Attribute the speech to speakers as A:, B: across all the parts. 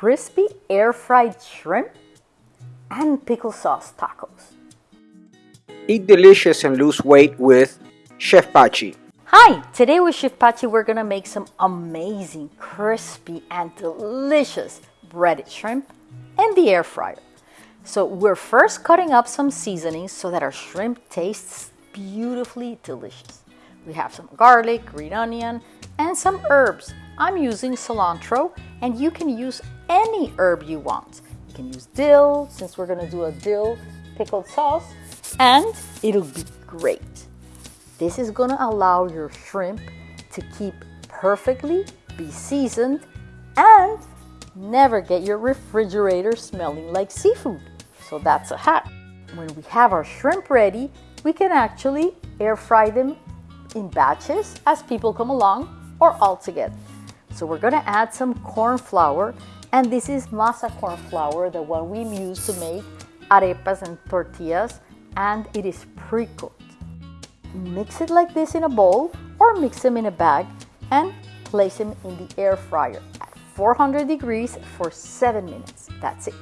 A: crispy air fried shrimp and pickle sauce tacos.
B: Eat delicious and lose weight with Chef Pachi.
A: Hi, today with Chef Pachi we're gonna make some amazing, crispy and delicious breaded shrimp in the air fryer. So we're first cutting up some seasonings so that our shrimp tastes beautifully delicious. We have some garlic, green onion, and some herbs. I'm using cilantro and you can use any herb you want. You can use dill since we're gonna do a dill pickled sauce and it'll be great. This is gonna allow your shrimp to keep perfectly, be seasoned, and never get your refrigerator smelling like seafood. So that's a hack. When we have our shrimp ready, we can actually air fry them in batches as people come along or all together. So we're gonna add some corn flour and this is masa corn flour, the one we use to make arepas and tortillas and it is pre-cooked. Mix it like this in a bowl or mix them in a bag and place them in the air fryer at 400 degrees for 7 minutes. That's it.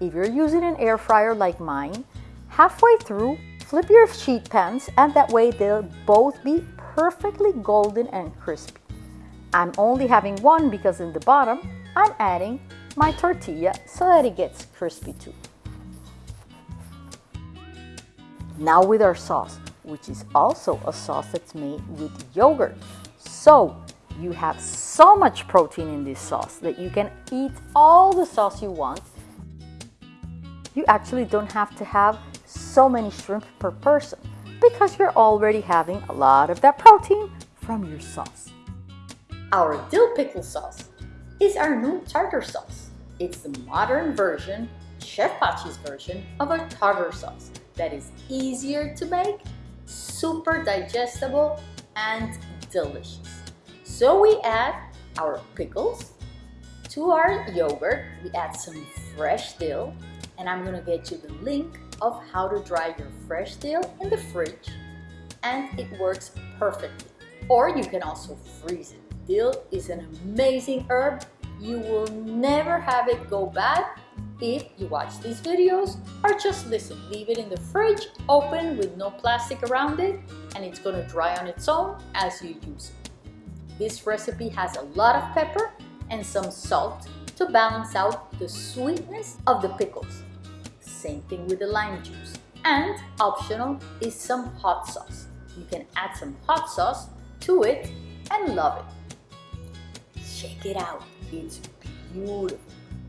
A: If you're using an air fryer like mine, halfway through, flip your sheet pans and that way they'll both be perfectly golden and crispy. I'm only having one because in the bottom, I'm adding my tortilla so that it gets crispy too. Now with our sauce, which is also a sauce that's made with yogurt. So you have so much protein in this sauce that you can eat all the sauce you want. You actually don't have to have so many shrimp per person because you're already having a lot of that protein from your sauce. Our dill pickle sauce is our new tartar sauce. It's the modern version, Chef Pachi's version, of our tartar sauce that is easier to make, super digestible, and delicious. So we add our pickles to our yogurt. We add some fresh dill, and I'm gonna get you the link of how to dry your fresh dill in the fridge, and it works perfectly. Or you can also freeze it. Dill is an amazing herb. You will never have it go bad if you watch these videos or just listen. Leave it in the fridge open with no plastic around it and it's gonna dry on its own as you use it. This recipe has a lot of pepper and some salt to balance out the sweetness of the pickles. Same thing with the lime juice. And optional is some hot sauce. You can add some hot sauce to it and love it. Check it out, it's beautiful.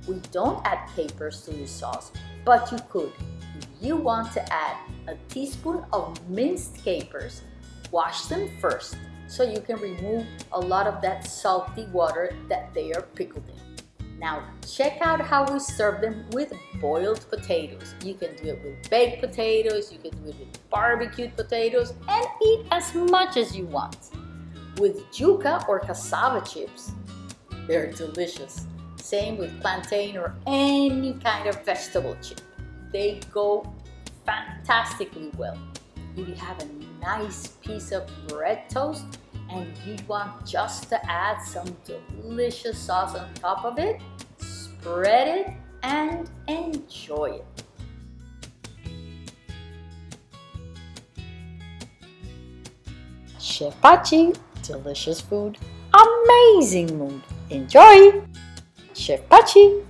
A: We don't add capers to this sauce, but you could. If you want to add a teaspoon of minced capers, wash them first so you can remove a lot of that salty water that they are pickled in. Now check out how we serve them with boiled potatoes. You can do it with baked potatoes, you can do it with barbecued potatoes, and eat as much as you want. With yuca or cassava chips, they're delicious. Same with plantain or any kind of vegetable chip. They go fantastically well. You have a nice piece of bread toast and you want just to add some delicious sauce on top of it, spread it and enjoy it. Chef Pachi, delicious food, amazing mood. Enjoy! Chef Pachi!